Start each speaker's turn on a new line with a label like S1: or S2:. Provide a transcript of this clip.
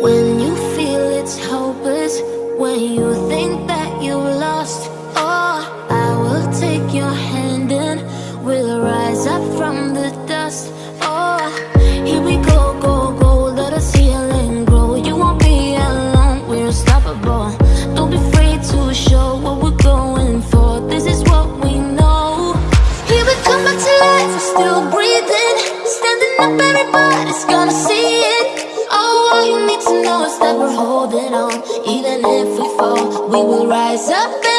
S1: When you feel it's hopeless When you think that you are lost Oh, I will take your hand and We'll rise up from the dust. Oh, here we go, go, go Let grow You won't be alone, we're unstoppable. Don't be afraid to show what we're going for. This is what we know. Here we come back to life, we're still breathing. Standing up, everybody's gonna see it. rise up.